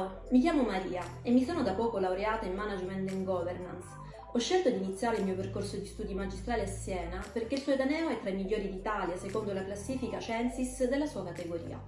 Ciao, mi chiamo Maria e mi sono da poco laureata in Management and Governance. Ho scelto di iniziare il mio percorso di studi magistrali a Siena perché il suo Edaneo è tra i migliori d'Italia secondo la classifica Censis della sua categoria.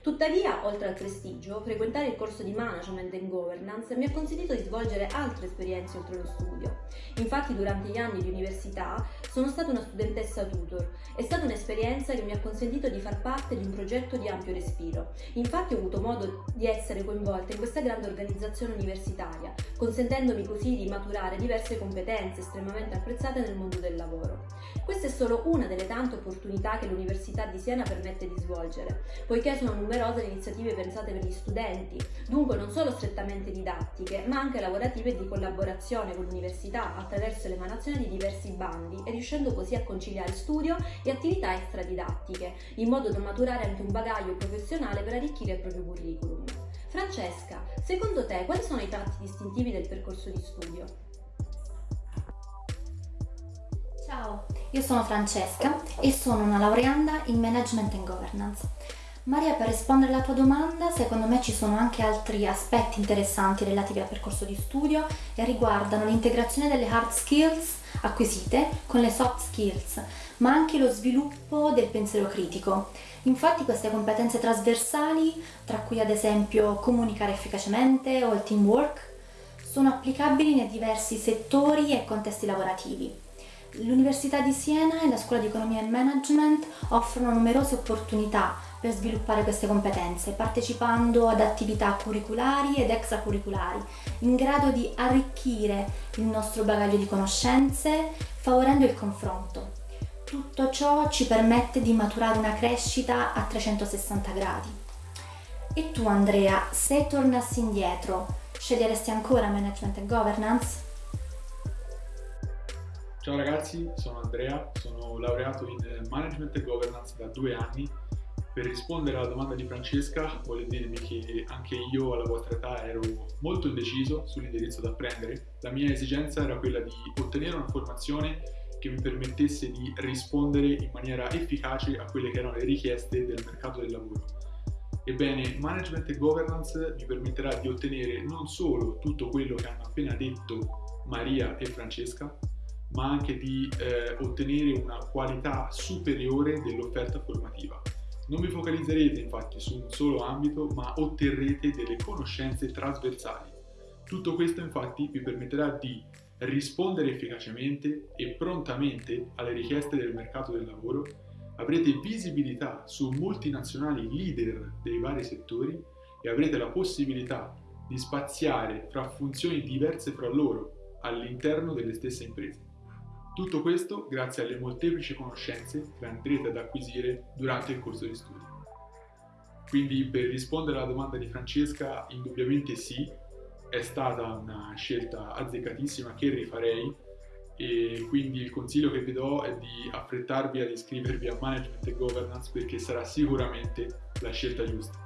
Tuttavia, oltre al prestigio, frequentare il corso di Management and Governance mi ha consentito di svolgere altre esperienze oltre lo studio. Infatti, durante gli anni di università sono stata una studentessa tutor. È stata un'esperienza che mi ha consentito di far parte di un progetto di ampio respiro. Infatti ho avuto modo di essere coinvolta in questa grande organizzazione universitaria, consentendomi così di maturare diverse competenze estremamente apprezzate nel mondo del lavoro. Questa è solo una delle tante opportunità che l'Università di Siena permette di svolgere, poiché sono numerose numerose iniziative pensate per gli studenti, dunque non solo strettamente didattiche, ma anche lavorative e di collaborazione con l'università attraverso l'emanazione di diversi bandi e riuscendo così a conciliare studio e attività extradidattiche, in modo da maturare anche un bagaglio professionale per arricchire il proprio curriculum. Francesca, secondo te quali sono i tratti distintivi del percorso di studio? Ciao, io sono Francesca e sono una laureanda in Management and Governance. Maria, per rispondere alla tua domanda, secondo me ci sono anche altri aspetti interessanti relativi al percorso di studio e riguardano l'integrazione delle hard skills acquisite con le soft skills, ma anche lo sviluppo del pensiero critico. Infatti queste competenze trasversali, tra cui ad esempio comunicare efficacemente o il teamwork, sono applicabili nei diversi settori e contesti lavorativi. L'Università di Siena e la Scuola di Economia e Management offrono numerose opportunità per sviluppare queste competenze, partecipando ad attività curriculari ed extracurriculari, in grado di arricchire il nostro bagaglio di conoscenze, favorendo il confronto. Tutto ciò ci permette di maturare una crescita a 360 gradi. E tu Andrea, se tornassi indietro, sceglieresti ancora Management and Governance? Ciao ragazzi, sono Andrea, sono laureato in Management e Governance da due anni per rispondere alla domanda di Francesca, voglio dirvi che anche io alla vostra età ero molto indeciso sull'indirizzo da prendere. La mia esigenza era quella di ottenere una formazione che mi permettesse di rispondere in maniera efficace a quelle che erano le richieste del mercato del lavoro. Ebbene, Management e Governance mi permetterà di ottenere non solo tutto quello che hanno appena detto Maria e Francesca, ma anche di eh, ottenere una qualità superiore dell'offerta formativa. Non vi focalizzerete infatti su un solo ambito, ma otterrete delle conoscenze trasversali. Tutto questo infatti vi permetterà di rispondere efficacemente e prontamente alle richieste del mercato del lavoro, avrete visibilità su multinazionali leader dei vari settori e avrete la possibilità di spaziare fra funzioni diverse fra loro all'interno delle stesse imprese. Tutto questo grazie alle molteplici conoscenze che andrete ad acquisire durante il corso di studio. Quindi per rispondere alla domanda di Francesca, indubbiamente sì, è stata una scelta azzeccatissima che rifarei e quindi il consiglio che vi do è di affrettarvi ad iscrivervi a Management e Governance perché sarà sicuramente la scelta giusta.